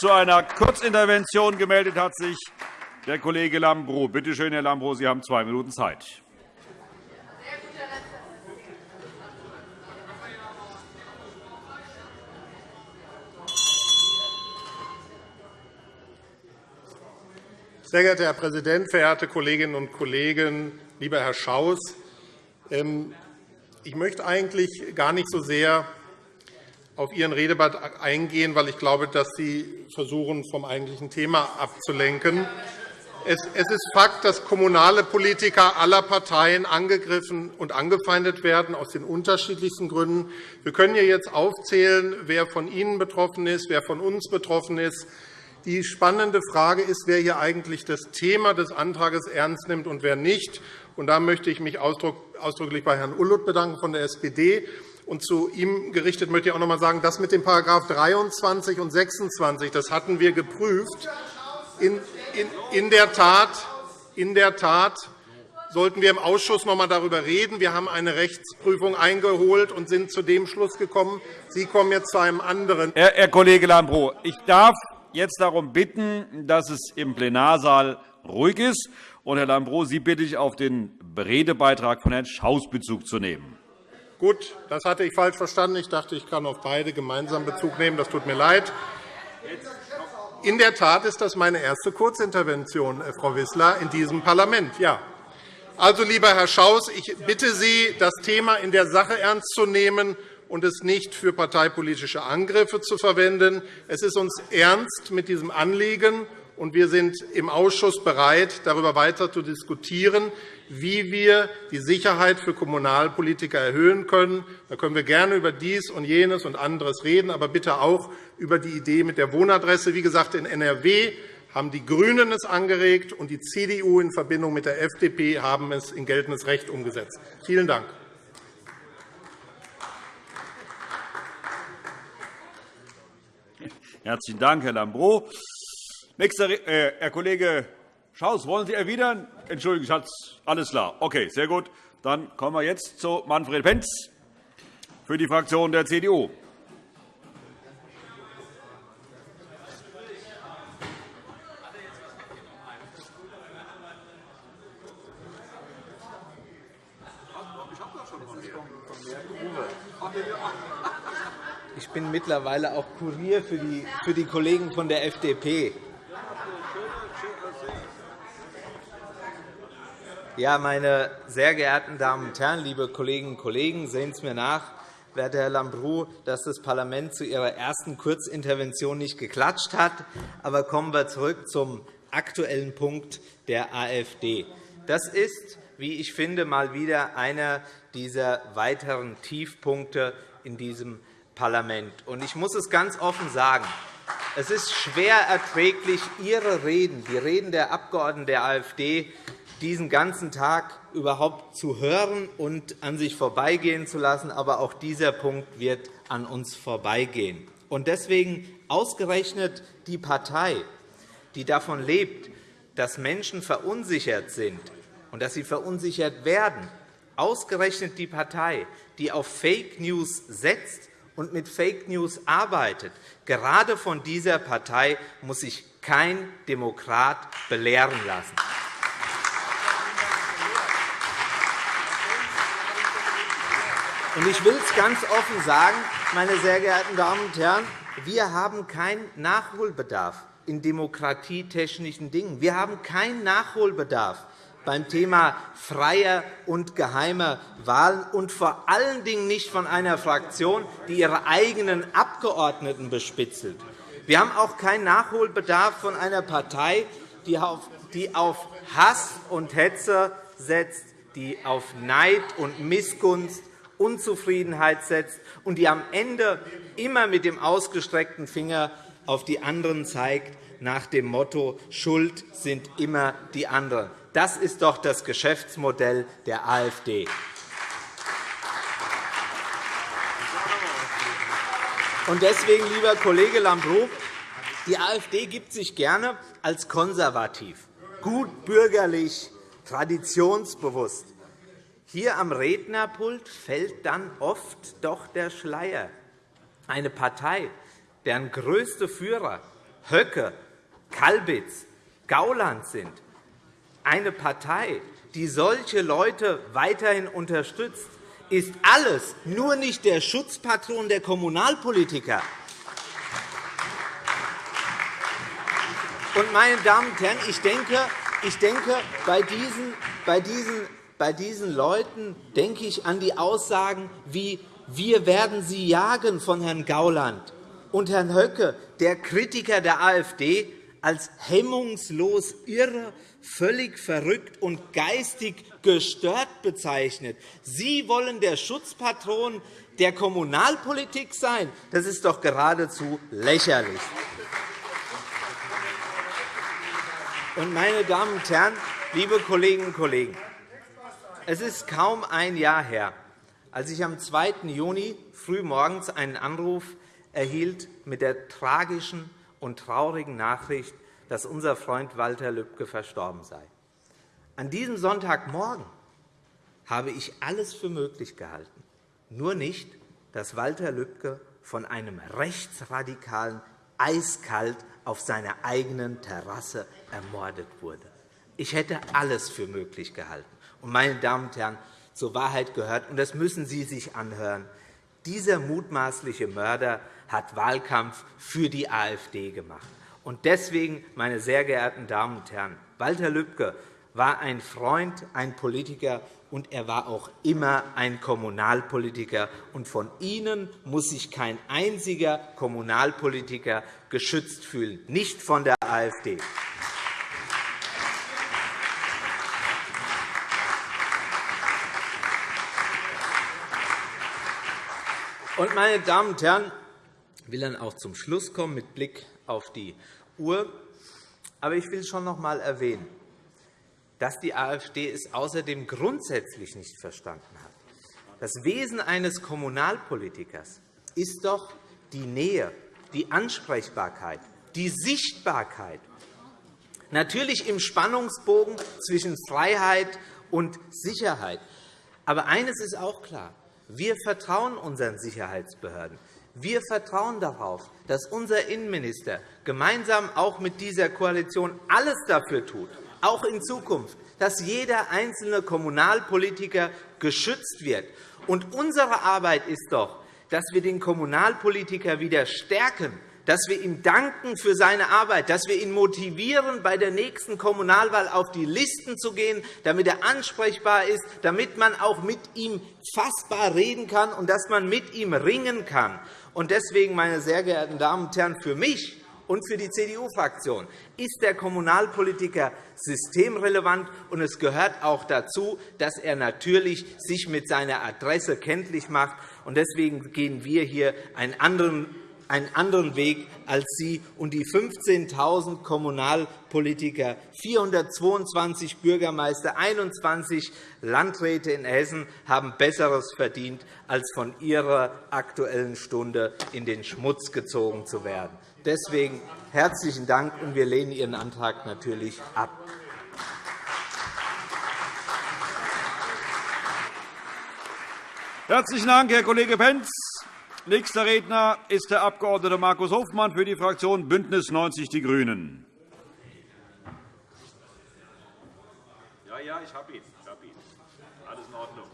Zu einer Kurzintervention gemeldet hat sich der Kollege Lambrou. Bitte schön, Herr Lambrou, Sie haben zwei Minuten Zeit. Sehr geehrter Herr Präsident, verehrte Kolleginnen und Kollegen! Lieber Herr Schaus, ähm, ich möchte eigentlich gar nicht so sehr auf Ihren Redebeitrag eingehen, weil ich glaube, dass Sie versuchen, vom eigentlichen Thema abzulenken. Es ist Fakt, dass kommunale Politiker aller Parteien angegriffen und angefeindet werden, aus den unterschiedlichsten Gründen. Wir können hier jetzt aufzählen, wer von Ihnen betroffen ist, wer von uns betroffen ist. Die spannende Frage ist, wer hier eigentlich das Thema des Antrags ernst nimmt und wer nicht. Und da möchte ich mich ausdrücklich bei Herrn Ulluth bedanken von der SPD. Und zu ihm gerichtet möchte ich auch noch einmal sagen, das mit dem § 23 und 26 das hatten wir geprüft. In, in, der Tat, in der Tat sollten wir im Ausschuss noch einmal darüber reden. Wir haben eine Rechtsprüfung eingeholt und sind zu dem Schluss gekommen. Sie kommen jetzt zu einem anderen. Herr, Herr Kollege Lambrou, ich darf jetzt darum bitten, dass es im Plenarsaal ruhig ist. Und, Herr Lambrou, Sie bitte ich, auf den Redebeitrag von Herrn Schaus Bezug zu nehmen. Gut, das hatte ich falsch verstanden. Ich dachte, ich kann auf beide gemeinsam Bezug nehmen. Das tut mir leid. In der Tat ist das meine erste Kurzintervention, äh, Frau Wissler, in diesem Parlament. Ja. Also, lieber Herr Schaus, ich bitte Sie, das Thema in der Sache ernst zu nehmen und es nicht für parteipolitische Angriffe zu verwenden. Es ist uns ernst mit diesem Anliegen, und wir sind im Ausschuss bereit, darüber weiter zu diskutieren, wie wir die Sicherheit für Kommunalpolitiker erhöhen können. Da können wir gerne über dies und jenes und anderes reden, aber bitte auch über die Idee mit der Wohnadresse. Wie gesagt, in NRW haben die GRÜNEN es angeregt, und die CDU in Verbindung mit der FDP haben es in geltendes Recht umgesetzt. Vielen Dank. Herzlichen Dank, Herr Lambrou. Nächster, äh, Herr Kollege Schaus, wollen Sie erwidern? Entschuldigung, Schatz, alles klar. Okay, sehr gut. Dann kommen wir jetzt zu Manfred Pentz für die Fraktion der CDU. Ich bin mittlerweile auch Kurier für die, für die Kollegen von der FDP. Ja, meine sehr geehrten Damen und Herren, liebe Kolleginnen und Kollegen, sehen Sie mir nach, werter Herr Lambrou, dass das Parlament zu Ihrer ersten Kurzintervention nicht geklatscht hat. Aber kommen wir zurück zum aktuellen Punkt der AfD. Das ist, wie ich finde, mal wieder einer dieser weiteren Tiefpunkte in diesem Parlament. Ich muss es ganz offen sagen. Es ist schwer erträglich, Ihre Reden, die Reden der Abgeordneten der AfD, diesen ganzen Tag überhaupt zu hören und an sich vorbeigehen zu lassen. Aber auch dieser Punkt wird an uns vorbeigehen. Deswegen ausgerechnet die Partei, die davon lebt, dass Menschen verunsichert sind und dass sie verunsichert werden, ausgerechnet die Partei, die auf Fake News setzt und mit Fake News arbeitet. Gerade von dieser Partei muss sich kein Demokrat belehren lassen. Ich will es ganz offen sagen, meine sehr geehrten Damen und Herren, wir haben keinen Nachholbedarf in demokratietechnischen Dingen. Wir haben keinen Nachholbedarf beim Thema freier und geheimer Wahlen und vor allen Dingen nicht von einer Fraktion, die ihre eigenen Abgeordneten bespitzelt. Wir haben auch keinen Nachholbedarf von einer Partei, die auf Hass und Hetze setzt, die auf Neid und Missgunst Unzufriedenheit setzt und die am Ende immer mit dem ausgestreckten Finger auf die anderen zeigt, nach dem Motto Schuld sind immer die anderen. Das ist doch das Geschäftsmodell der AfD. Deswegen, lieber Kollege Lambrou, die AfD gibt sich gerne als konservativ, gut bürgerlich, traditionsbewusst. Hier am Rednerpult fällt dann oft doch der Schleier. Eine Partei, deren größte Führer Höcke, Kalbitz, Gauland sind, eine Partei, die solche Leute weiterhin unterstützt, ist alles nur nicht der Schutzpatron der Kommunalpolitiker. Und, meine Damen und Herren, ich denke, ich denke bei, diesen, bei, diesen, bei diesen Leuten denke ich an die Aussagen wie wir werden sie jagen von Herrn Gauland und Herrn Höcke, der Kritiker der AfD, als hemmungslos irre, völlig verrückt und geistig gestört bezeichnet. Sie wollen der Schutzpatron der Kommunalpolitik sein. Das ist doch geradezu lächerlich. Meine Damen und Herren, liebe Kolleginnen und Kollegen, es ist kaum ein Jahr her, als ich am 2. Juni frühmorgens einen Anruf erhielt mit der tragischen und traurigen Nachricht, dass unser Freund Walter Lübcke verstorben sei. An diesem Sonntagmorgen habe ich alles für möglich gehalten, nur nicht, dass Walter Lübcke von einem Rechtsradikalen eiskalt auf seiner eigenen Terrasse ermordet wurde. Ich hätte alles für möglich gehalten. Und, meine Damen und Herren, zur Wahrheit gehört, und das müssen Sie sich anhören, dieser mutmaßliche Mörder hat Wahlkampf für die AfD gemacht. Und deswegen, meine sehr geehrten Damen und Herren, Walter Lübcke war ein Freund, ein Politiker, und er war auch immer ein Kommunalpolitiker. Und von Ihnen muss sich kein einziger Kommunalpolitiker geschützt fühlen, nicht von der AfD. Und, meine Damen und Herren, ich will dann auch zum Schluss kommen mit Blick auf die Uhr. Aber ich will schon noch einmal erwähnen, dass die AfD es außerdem grundsätzlich nicht verstanden hat. Das Wesen eines Kommunalpolitikers ist doch die Nähe, die Ansprechbarkeit, die Sichtbarkeit. Natürlich im Spannungsbogen zwischen Freiheit und Sicherheit. Aber eines ist auch klar. Wir vertrauen unseren Sicherheitsbehörden. Wir vertrauen darauf, dass unser Innenminister gemeinsam auch mit dieser Koalition alles dafür tut, auch in Zukunft, dass jeder einzelne Kommunalpolitiker geschützt wird. Und unsere Arbeit ist doch, dass wir den Kommunalpolitiker wieder stärken, dass wir ihm danken für seine Arbeit, dass wir ihn motivieren, bei der nächsten Kommunalwahl auf die Listen zu gehen, damit er ansprechbar ist, damit man auch mit ihm fassbar reden kann und dass man mit ihm ringen kann. Deswegen, meine sehr geehrten Damen und Herren, für mich und für die CDU-Fraktion ist der Kommunalpolitiker systemrelevant, und es gehört auch dazu, dass er natürlich sich mit seiner Adresse kenntlich macht. Deswegen gehen wir hier einen anderen einen anderen Weg als Sie und die 15.000 Kommunalpolitiker, 422 Bürgermeister, 21 Landräte in Hessen haben Besseres verdient, als von Ihrer Aktuellen Stunde in den Schmutz gezogen zu werden. Deswegen herzlichen Dank, und wir lehnen Ihren Antrag natürlich ab. Herzlichen Dank, Herr Kollege Pentz. Nächster Redner ist der Abg. Markus Hofmann für die Fraktion BÜNDNIS 90 die GRÜNEN. Ja, ja, ich habe ihn. Ich habe ihn. Alles in Ordnung.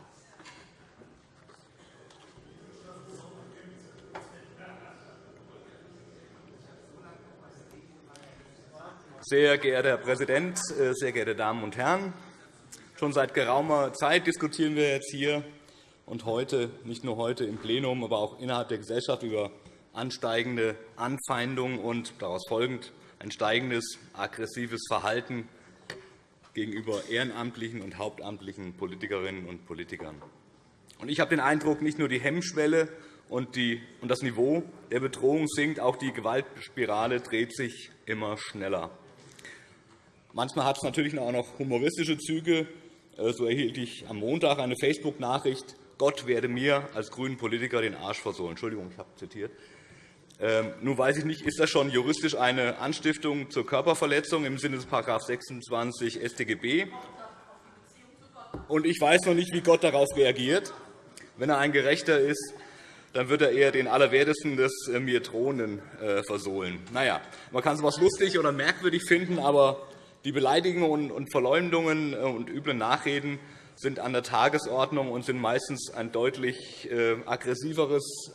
Sehr geehrter Herr Präsident, äh, sehr geehrte Damen und Herren! Schon seit geraumer Zeit diskutieren wir jetzt hier und heute, nicht nur heute im Plenum, aber auch innerhalb der Gesellschaft über ansteigende Anfeindungen und daraus folgend ein steigendes aggressives Verhalten gegenüber ehrenamtlichen und hauptamtlichen Politikerinnen und Politikern. Ich habe den Eindruck, nicht nur die Hemmschwelle und das Niveau der Bedrohung sinkt, auch die Gewaltspirale dreht sich immer schneller. Manchmal hat es natürlich auch noch humoristische Züge. So erhielt ich am Montag eine Facebook-Nachricht Gott werde mir als grünen Politiker den Arsch versohlen. Entschuldigung, ich habe zitiert. Ähm, nun weiß ich nicht, ist das schon juristisch eine Anstiftung zur Körperverletzung im Sinne des § 26 StGB? Und ich weiß noch nicht, wie Gott darauf reagiert. Wenn er ein Gerechter ist, dann wird er eher den Allerwertesten des äh, mir Drohenden äh, versohlen. Naja, man kann es etwas lustig oder merkwürdig finden, aber die Beleidigungen und Verleumdungen äh, und üblen Nachreden sind an der Tagesordnung und sind meistens ein deutlich aggressiveres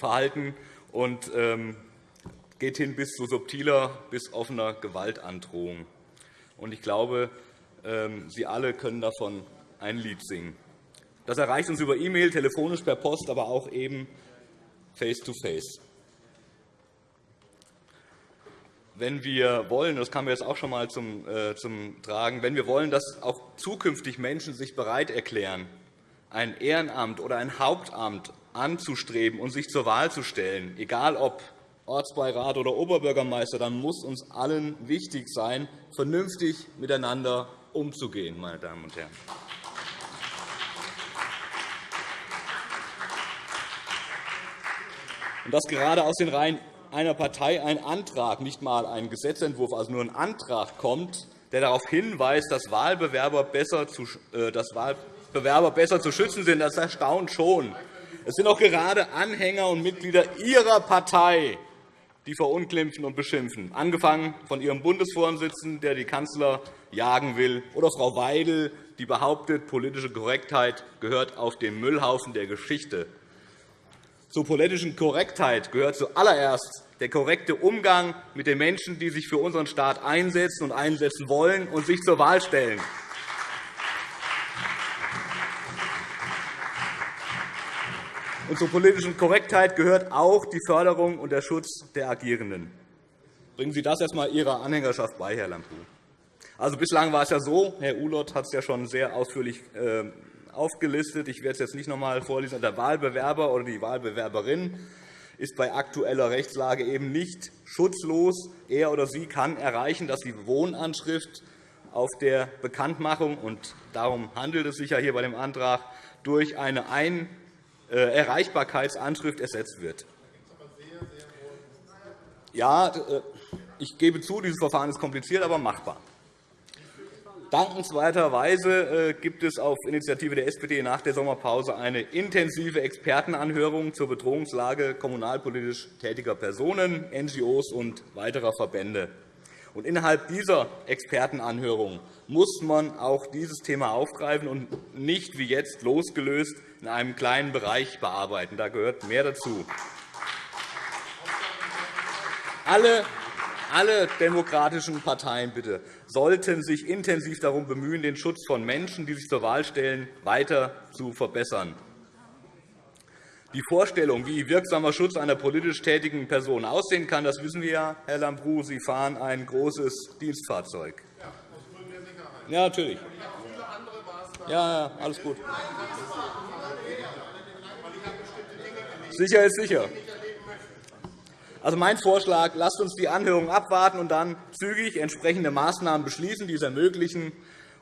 Verhalten und ähm, geht hin bis zu subtiler, bis offener Gewaltandrohung. Ich glaube, ähm, Sie alle können davon ein Lied singen. Das erreicht uns über E-Mail, telefonisch, per Post, aber auch eben face-to-face. -face. Wenn wir wollen, das kam jetzt auch schon einmal zum, äh, zum Tragen, wenn wir wollen, dass auch zukünftig Menschen sich bereit erklären, ein Ehrenamt oder ein Hauptamt anzustreben und sich zur Wahl zu stellen, egal ob Ortsbeirat oder Oberbürgermeister, dann muss uns allen wichtig sein, vernünftig miteinander umzugehen. Meine Damen und Herren. Und dass gerade aus den Reihen einer Partei ein Antrag, nicht einmal ein Gesetzentwurf, also nur ein Antrag kommt, der darauf hinweist, dass Wahlbewerber besser zu, äh, dass Wahlbewerber besser zu schützen sind, das erstaunt schon. Es sind auch gerade Anhänger und Mitglieder Ihrer Partei, die verunglimpfen und beschimpfen, angefangen von Ihrem Bundesvorsitzenden, der die Kanzler jagen will, oder Frau Weidel, die behauptet, politische Korrektheit gehört auf den Müllhaufen der Geschichte. Zur politischen Korrektheit gehört zuallererst der korrekte Umgang mit den Menschen, die sich für unseren Staat einsetzen und einsetzen wollen und sich zur Wahl stellen. Und zur politischen Korrektheit gehört auch die Förderung und der Schutz der Agierenden. Bringen Sie das erst einmal Ihrer Anhängerschaft bei, Herr Lambrou. Also, bislang war es ja so, Herr Ulot hat es ja schon sehr ausführlich äh, aufgelistet. Ich werde es jetzt nicht noch einmal vorlesen. Der Wahlbewerber oder die Wahlbewerberin ist bei aktueller Rechtslage eben nicht schutzlos. Er oder sie kann erreichen, dass die Wohnanschrift auf der Bekanntmachung, und darum handelt es sich ja hier bei dem Antrag, durch eine Ein äh, Erreichbarkeitsanschrift ersetzt wird. Ja, äh, ich gebe zu, dieses Verfahren ist kompliziert, aber machbar. Dankenswerterweise äh, gibt es auf Initiative der SPD nach der Sommerpause eine intensive Expertenanhörung zur Bedrohungslage kommunalpolitisch tätiger Personen, NGOs und weiterer Verbände. Und innerhalb dieser Expertenanhörung muss man auch dieses Thema aufgreifen und nicht wie jetzt losgelöst in einem kleinen Bereich bearbeiten. Da gehört mehr dazu. Alle alle demokratischen Parteien bitte, sollten sich intensiv darum bemühen, den Schutz von Menschen, die sich zur Wahl stellen, weiter zu verbessern. Die Vorstellung, wie wirksamer Schutz einer politisch tätigen Person aussehen kann, das wissen wir ja, Herr Lambrou. Sie fahren ein großes Dienstfahrzeug. Ja, natürlich. Ja, alles gut. Sicher ist sicher. Also mein Vorschlag, lasst uns die Anhörung abwarten und dann zügig entsprechende Maßnahmen beschließen, die es ermöglichen,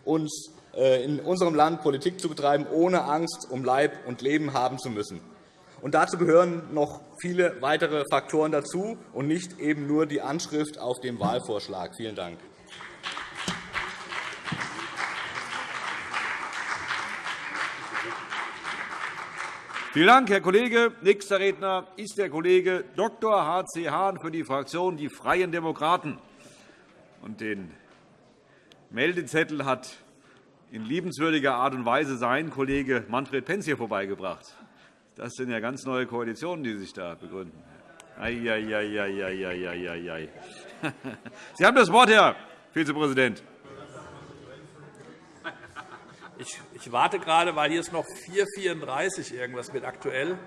uns äh, in unserem Land Politik zu betreiben, ohne Angst um Leib und Leben haben zu müssen. Und dazu gehören noch viele weitere Faktoren dazu und nicht eben nur die Anschrift auf dem Wahlvorschlag. Vielen Dank. Vielen Dank, Herr Kollege. Nächster Redner ist der Kollege Dr. H.C. Hahn für die Fraktion Die Freien Demokraten. Den Meldezettel hat in liebenswürdiger Art und Weise sein Kollege Manfred Pentz hier vorbeigebracht. Das sind ja ganz neue Koalitionen, die sich da begründen. Sie haben das Wort, Herr Vizepräsident. Ich, ich, warte gerade, weil hier ist noch 4,34 irgendwas mit aktuell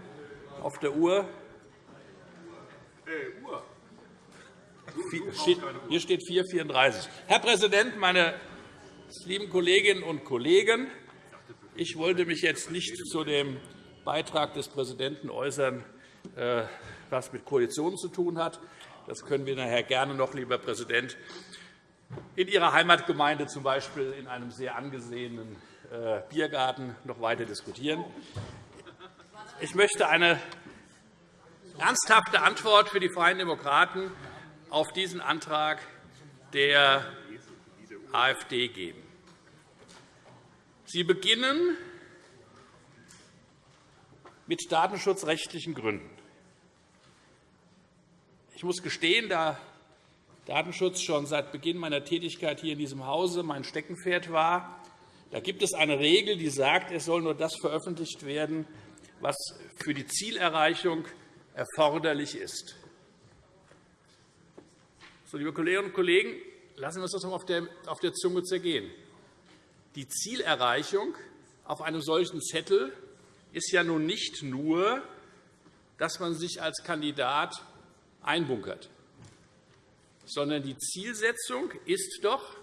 auf der Uhr. Äh, Uhr. Hier steht 4,34. Herr Präsident, meine lieben Kolleginnen und Kollegen! Ich wollte mich jetzt nicht zu dem Beitrag des Präsidenten äußern, äh, was mit Koalitionen zu tun hat. Das können wir nachher gerne noch, lieber Präsident, in Ihrer Heimatgemeinde z. B. in einem sehr angesehenen Biergarten noch weiter diskutieren. Ich möchte eine ernsthafte Antwort für die Freien Demokraten auf diesen Antrag der AfD geben. Sie beginnen mit datenschutzrechtlichen Gründen. Ich muss gestehen, da Datenschutz schon seit Beginn meiner Tätigkeit hier in diesem Hause mein Steckenpferd war, da gibt es eine Regel, die sagt, es soll nur das veröffentlicht werden, was für die Zielerreichung erforderlich ist. So, liebe Kolleginnen und Kollegen, lassen wir uns das auf der Zunge zergehen. Die Zielerreichung auf einem solchen Zettel ist ja nun nicht nur, dass man sich als Kandidat einbunkert, sondern die Zielsetzung ist doch,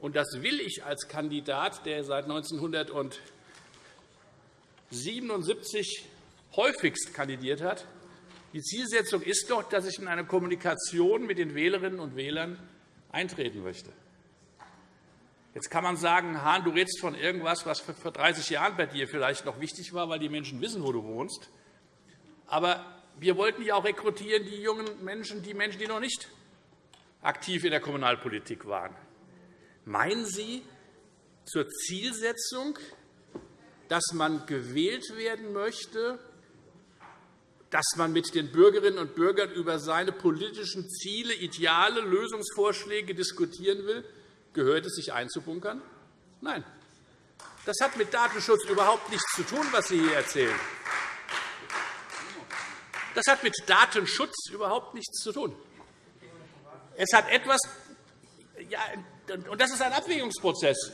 und das will ich als Kandidat, der seit 1977 häufigst kandidiert hat, die Zielsetzung ist doch, dass ich in eine Kommunikation mit den Wählerinnen und Wählern eintreten möchte. Jetzt kann man sagen, Hahn, du redest von irgendwas, was vor 30 Jahren bei dir vielleicht noch wichtig war, weil die Menschen wissen, wo du wohnst. Aber wir wollten ja auch rekrutieren die jungen Menschen, die Menschen, die noch nicht aktiv in der Kommunalpolitik waren. Meinen Sie zur Zielsetzung, dass man gewählt werden möchte, dass man mit den Bürgerinnen und Bürgern über seine politischen Ziele, Ideale, Lösungsvorschläge diskutieren will, gehört es, sich einzubunkern? Nein. Das hat mit Datenschutz überhaupt nichts zu tun, was Sie hier erzählen. Das hat mit Datenschutz überhaupt nichts zu tun. Es hat etwas, ja, und das ist ein Abwägungsprozess.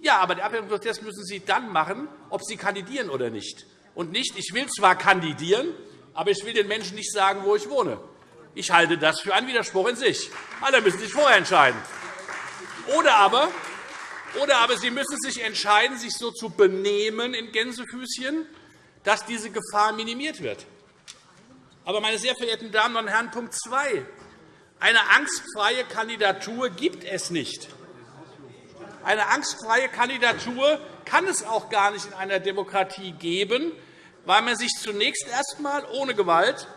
Ja, aber den Abwägungsprozess müssen Sie dann machen, ob Sie kandidieren oder nicht. Und nicht, ich will zwar kandidieren, aber ich will den Menschen nicht sagen, wo ich wohne. Ich halte das für einen Widerspruch in sich. Alle müssen sich vorher entscheiden. Oder aber, oder aber Sie müssen sich entscheiden, sich so zu benehmen in Gänsefüßchen, dass diese Gefahr minimiert wird. Aber, meine sehr verehrten Damen und Herren, Punkt 2. Eine angstfreie Kandidatur gibt es nicht. Eine angstfreie Kandidatur kann es auch gar nicht in einer Demokratie geben, weil man sich zunächst erst einmal ohne Gewalt,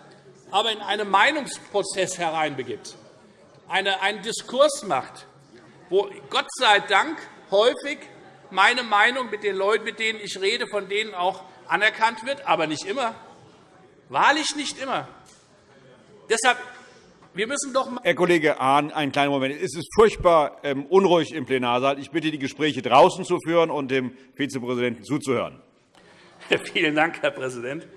aber in einen Meinungsprozess hereinbegibt, einen Diskurs macht, wo Gott sei Dank häufig meine Meinung mit den Leuten, mit denen ich rede, von denen auch anerkannt wird, aber nicht immer. Wahrlich nicht immer. Deshalb wir müssen doch Herr Kollege Hahn, einen kleinen Moment. Es ist furchtbar ähm, unruhig im Plenarsaal. Ich bitte, die Gespräche draußen zu führen und dem Vizepräsidenten zuzuhören. Vielen Dank, Herr Präsident.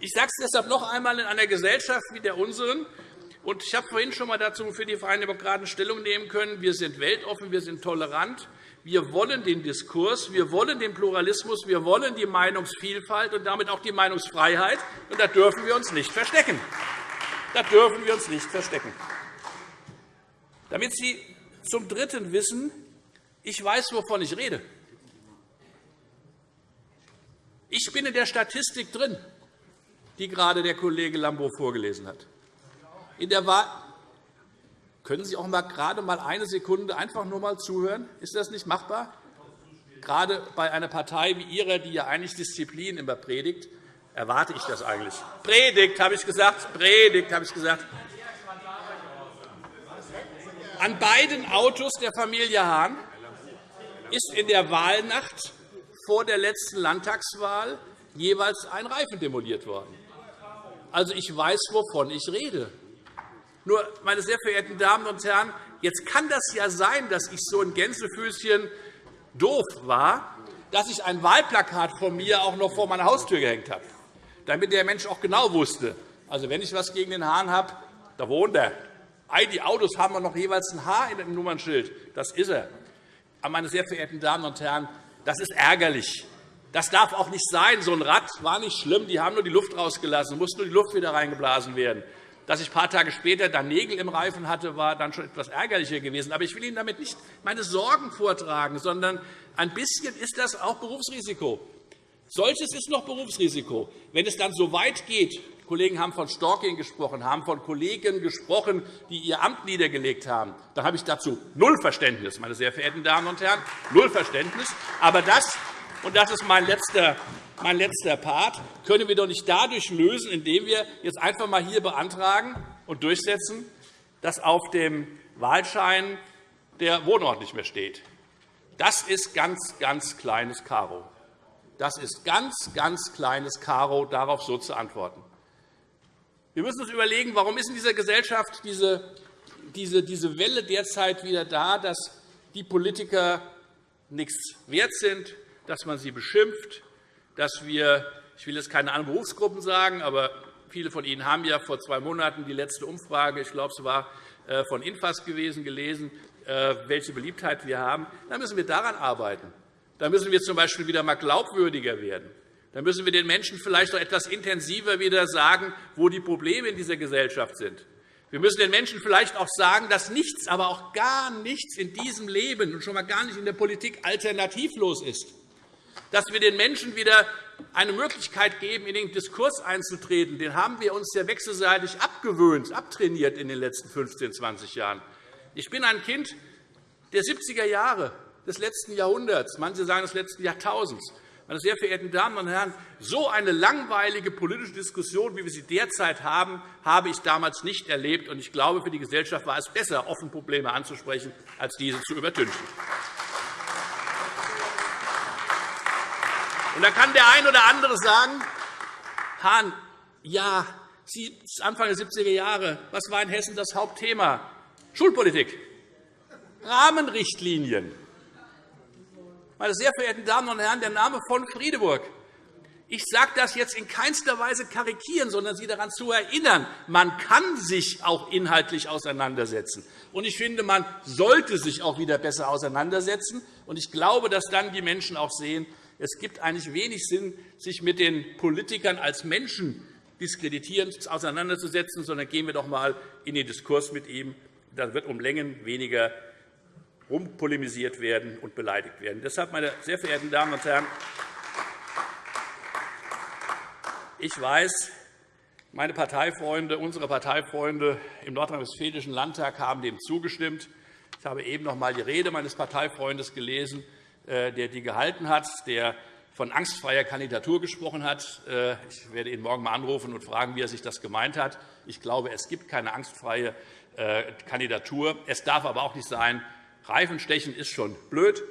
Ich sage es deshalb noch einmal in einer Gesellschaft wie der unseren. Und ich habe vorhin schon einmal dazu für die Freien Demokraten Stellung nehmen können. Wir sind weltoffen, wir sind tolerant. Wir wollen den Diskurs, wir wollen den Pluralismus, wir wollen die Meinungsvielfalt und damit auch die Meinungsfreiheit. Und da dürfen wir uns nicht verstecken. Da dürfen wir uns nicht verstecken. Damit Sie zum Dritten wissen, ich weiß, wovon ich rede. Ich bin in der Statistik drin, die gerade der Kollege Lambrou vorgelesen hat. In der können Sie auch einmal gerade mal eine Sekunde einfach nur mal zuhören? Ist das nicht machbar? Gerade bei einer Partei wie Ihrer, die ja eigentlich Disziplin immer predigt, erwarte ich das eigentlich. Predigt, habe ich gesagt. Predigt, habe ich gesagt. An beiden Autos der Familie Hahn ist in der Wahlnacht vor der letzten Landtagswahl jeweils ein Reifen demoliert worden. Also, ich weiß, wovon ich rede. Nur, meine sehr verehrten Damen und Herren, jetzt kann das ja sein, dass ich so ein Gänsefüßchen doof war, dass ich ein Wahlplakat von mir auch noch vor meiner Haustür gehängt habe, damit der Mensch auch genau wusste, also wenn ich etwas gegen den Hahn habe, da wohnt er. Die Autos haben noch jeweils ein H in dem Nummernschild. Das ist er. Aber, meine sehr verehrten Damen und Herren, das ist ärgerlich. Das darf auch nicht sein. So ein Rad war nicht schlimm. Die haben nur die Luft rausgelassen, musste nur die Luft wieder reingeblasen werden. Dass ich ein paar Tage später dann Nägel im Reifen hatte, war dann schon etwas ärgerlicher gewesen. Aber ich will Ihnen damit nicht meine Sorgen vortragen, sondern ein bisschen ist das auch Berufsrisiko. Solches ist noch Berufsrisiko. Wenn es dann so weit geht, Kollegen haben von Stalking gesprochen, haben von Kollegen gesprochen, die ihr Amt niedergelegt haben, dann habe ich dazu null Verständnis, meine sehr verehrten Damen und Herren, null Verständnis. Aber das, und das ist mein letzter mein letzter Part, können wir doch nicht dadurch lösen, indem wir jetzt einfach einmal hier beantragen und durchsetzen, dass auf dem Wahlschein der Wohnort nicht mehr steht. Das ist ganz, ganz kleines Karo. Das ist ganz, ganz kleines Karo, darauf so zu antworten. Wir müssen uns überlegen, warum ist in dieser Gesellschaft diese, diese, diese Welle derzeit wieder da, dass die Politiker nichts wert sind, dass man sie beschimpft, dass wir, ich will jetzt keine anderen Berufsgruppen sagen, aber viele von Ihnen haben ja vor zwei Monaten die letzte Umfrage, ich glaube, es war äh, von Infas gewesen, gelesen, äh, welche Beliebtheit wir haben. Da müssen wir daran arbeiten. Da müssen wir z. B. wieder einmal glaubwürdiger werden. Da müssen wir den Menschen vielleicht noch etwas intensiver wieder sagen, wo die Probleme in dieser Gesellschaft sind. Wir müssen den Menschen vielleicht auch sagen, dass nichts, aber auch gar nichts in diesem Leben und schon einmal gar nicht in der Politik alternativlos ist. Dass wir den Menschen wieder eine Möglichkeit geben, in den Diskurs einzutreten. Den haben wir uns ja wechselseitig abgewöhnt, abtrainiert in den letzten 15, 20 Jahren. Ich bin ein Kind der 70er Jahre des letzten Jahrhunderts, manche sagen des letzten Jahrtausends. Meine sehr verehrten Damen und Herren, so eine langweilige politische Diskussion, wie wir sie derzeit haben, habe ich damals nicht erlebt. Ich glaube, für die Gesellschaft war es besser, offen Probleme anzusprechen, als diese zu übertünchen. Und da kann der ein oder andere sagen, Hahn, ja, Anfang der 70er Jahre, was war in Hessen das Hauptthema? Schulpolitik, Rahmenrichtlinien. Meine sehr verehrten Damen und Herren, der Name von Friedeburg. Ich sage das jetzt in keinster Weise karikieren, sondern Sie daran zu erinnern, man kann sich auch inhaltlich auseinandersetzen. Und ich finde, man sollte sich auch wieder besser auseinandersetzen. Und ich glaube, dass dann die Menschen auch sehen, es gibt eigentlich wenig Sinn, sich mit den Politikern als Menschen diskreditierend auseinanderzusetzen, sondern gehen wir doch einmal in den Diskurs mit ihm. Dann wird um Längen weniger rumpolemisiert werden und beleidigt werden. Deshalb, meine sehr verehrten Damen und Herren, ich weiß, meine Parteifreunde, unsere Parteifreunde im Nordrhein-Westfälischen Landtag haben dem zugestimmt. Ich habe eben noch einmal die Rede meines Parteifreundes gelesen, äh, der die gehalten hat, der von angstfreier Kandidatur gesprochen hat. Äh, ich werde ihn morgen einmal anrufen und fragen, wie er sich das gemeint hat. Ich glaube, es gibt keine angstfreie äh, Kandidatur. Es darf aber auch nicht sein, Reifenstechen ist schon blöd,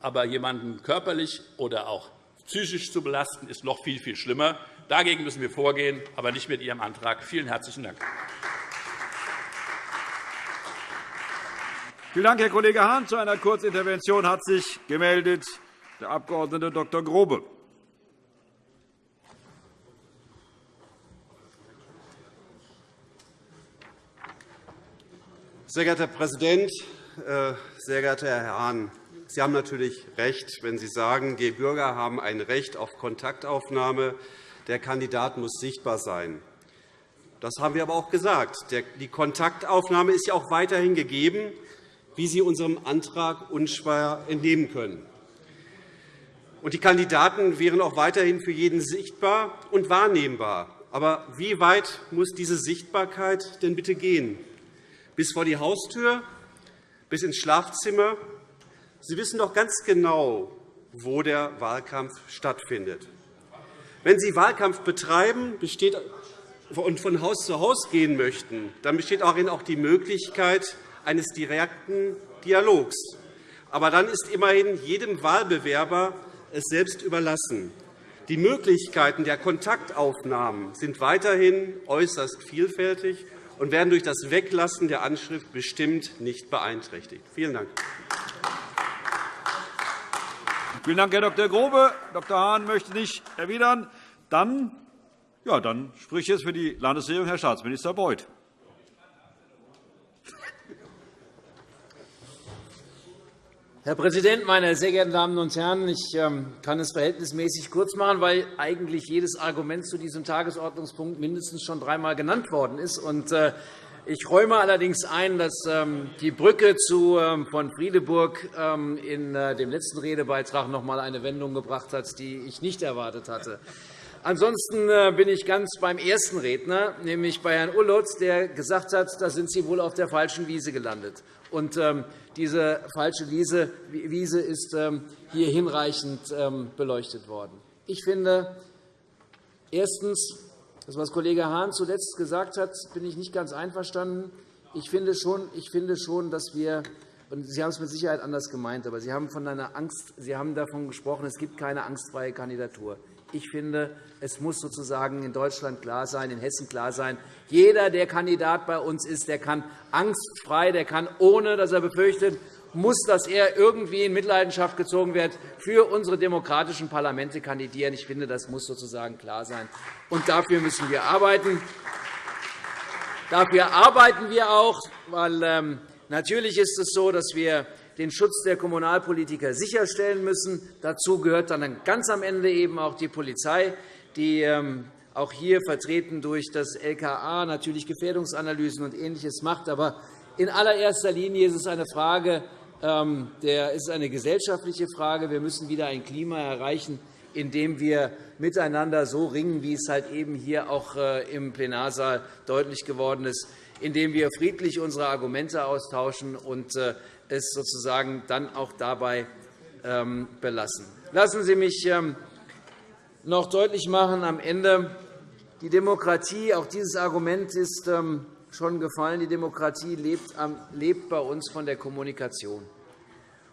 aber jemanden körperlich oder auch psychisch zu belasten, ist noch viel, viel schlimmer. Dagegen müssen wir vorgehen, aber nicht mit Ihrem Antrag. Vielen herzlichen Dank. Vielen Dank, Herr Kollege Hahn. Zu einer Kurzintervention hat sich gemeldet der Abg. Dr. Grobe. Sehr geehrter Herr Präsident, sehr geehrter Herr Hahn! Sie haben natürlich recht, wenn Sie sagen, die Bürger haben ein Recht auf Kontaktaufnahme. Der Kandidat muss sichtbar sein. Das haben wir aber auch gesagt. Die Kontaktaufnahme ist ja auch weiterhin gegeben wie Sie unserem Antrag unschwer entnehmen können. die Kandidaten wären auch weiterhin für jeden sichtbar und wahrnehmbar. Aber wie weit muss diese Sichtbarkeit denn bitte gehen? Bis vor die Haustür? Bis ins Schlafzimmer? Sie wissen doch ganz genau, wo der Wahlkampf stattfindet. Wenn Sie Wahlkampf betreiben und von Haus zu Haus gehen möchten, dann besteht auch die Möglichkeit, eines direkten Dialogs. Aber dann ist immerhin jedem Wahlbewerber es selbst überlassen. Die Möglichkeiten der Kontaktaufnahmen sind weiterhin äußerst vielfältig und werden durch das Weglassen der Anschrift bestimmt nicht beeinträchtigt. Vielen Dank. Vielen Dank, Herr Dr. Grobe. Dr. Hahn möchte nicht erwidern. Dann, ja, dann spricht jetzt für die Landesregierung Herr Staatsminister Beuth. Herr Präsident, meine sehr geehrten Damen und Herren! Ich ähm, kann es verhältnismäßig kurz machen, weil eigentlich jedes Argument zu diesem Tagesordnungspunkt mindestens schon dreimal genannt worden ist. Äh, ich räume allerdings ein, dass ähm, die Brücke ähm, von Friedeburg in äh, dem letzten Redebeitrag noch einmal eine Wendung gebracht hat, die ich nicht erwartet hatte. Ansonsten äh, bin ich ganz beim ersten Redner, nämlich bei Herrn Ullotz, der gesagt hat, da sind Sie wohl auf der falschen Wiese gelandet. Und ähm, diese falsche Wiese ist ähm, hier hinreichend ähm, beleuchtet worden. Ich finde, erstens, das, was Kollege Hahn zuletzt gesagt hat, bin ich nicht ganz einverstanden. Ich finde schon, ich finde schon dass wir Sie haben es mit Sicherheit anders gemeint, aber Sie haben, von einer Angst, Sie haben davon gesprochen, es gibt keine angstfreie Kandidatur. Ich finde, es muss sozusagen in Deutschland klar sein, in Hessen klar sein, jeder, der Kandidat bei uns ist, der kann angstfrei, der kann, ohne dass er befürchtet, muss, dass er irgendwie in Mitleidenschaft gezogen wird, für unsere demokratischen Parlamente kandidieren. Ich finde, das muss sozusagen klar sein. Und dafür müssen wir arbeiten. Dafür arbeiten wir auch, weil ähm, natürlich ist es so, dass wir den Schutz der Kommunalpolitiker sicherstellen müssen. Dazu gehört dann ganz am Ende eben auch die Polizei, die ähm, auch hier vertreten durch das LKA natürlich Gefährdungsanalysen und Ähnliches macht. Aber in allererster Linie ist es eine Frage ähm, der ist eine gesellschaftliche Frage. Wir müssen wieder ein Klima erreichen, in dem wir miteinander so ringen, wie es halt eben hier auch äh, im Plenarsaal deutlich geworden ist, indem wir friedlich unsere Argumente austauschen und äh, es sozusagen dann auch dabei ähm, belassen. Lassen Sie mich ähm, noch deutlich machen am Ende, die Demokratie, auch dieses Argument ist schon gefallen. Die Demokratie lebt bei uns von der Kommunikation.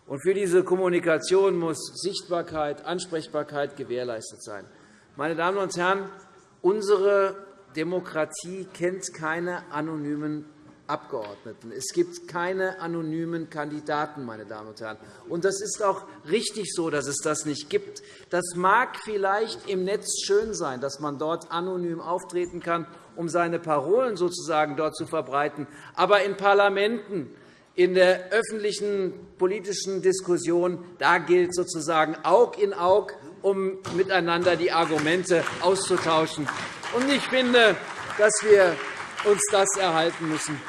Und für diese Kommunikation muss Sichtbarkeit, Ansprechbarkeit gewährleistet sein. Meine Damen und Herren, unsere Demokratie kennt keine anonymen Abgeordneten. Es gibt keine anonymen Kandidaten. Meine Damen und Herren. Und das ist auch richtig so, dass es das nicht gibt. Das mag vielleicht im Netz schön sein, dass man dort anonym auftreten kann, um seine Parolen sozusagen dort zu verbreiten. Aber in Parlamenten, in der öffentlichen politischen Diskussion da gilt sozusagen Aug in Aug, um miteinander die Argumente auszutauschen. Ich finde, dass wir uns das erhalten müssen.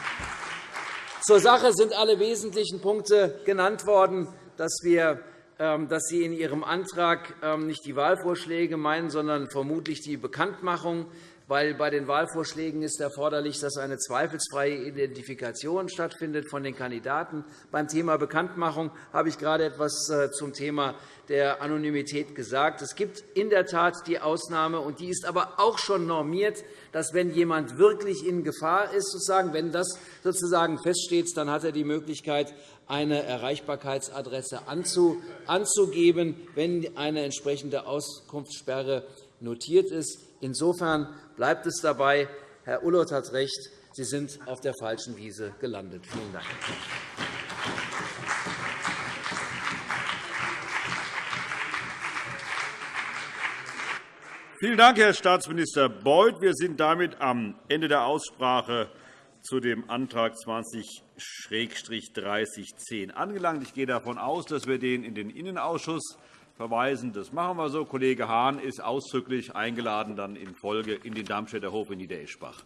Zur Sache sind alle wesentlichen Punkte genannt worden, dass, wir, ähm, dass Sie in Ihrem Antrag ähm, nicht die Wahlvorschläge meinen, sondern vermutlich die Bekanntmachung weil bei den Wahlvorschlägen ist erforderlich, dass eine zweifelsfreie Identifikation stattfindet von den Kandidaten. Beim Thema Bekanntmachung habe ich gerade etwas äh, zum Thema der Anonymität gesagt. Es gibt in der Tat die Ausnahme, und die ist aber auch schon normiert, dass, wenn jemand wirklich in Gefahr ist, sozusagen, wenn das sozusagen feststeht, dann hat er die Möglichkeit, eine Erreichbarkeitsadresse anzugeben, wenn eine entsprechende Auskunftssperre notiert ist. Insofern bleibt es dabei. Herr Ullott hat recht. Sie sind auf der falschen Wiese gelandet. Vielen Dank. Vielen Dank, Herr Staatsminister Beuth. Wir sind damit am Ende der Aussprache zu dem Antrag 20-3010 angelangt. Ich gehe davon aus, dass wir den in den Innenausschuss verweisen. Das machen wir so. Kollege Hahn ist ausdrücklich eingeladen dann in Folge in den Darmstädter Hof in Niedereschbach.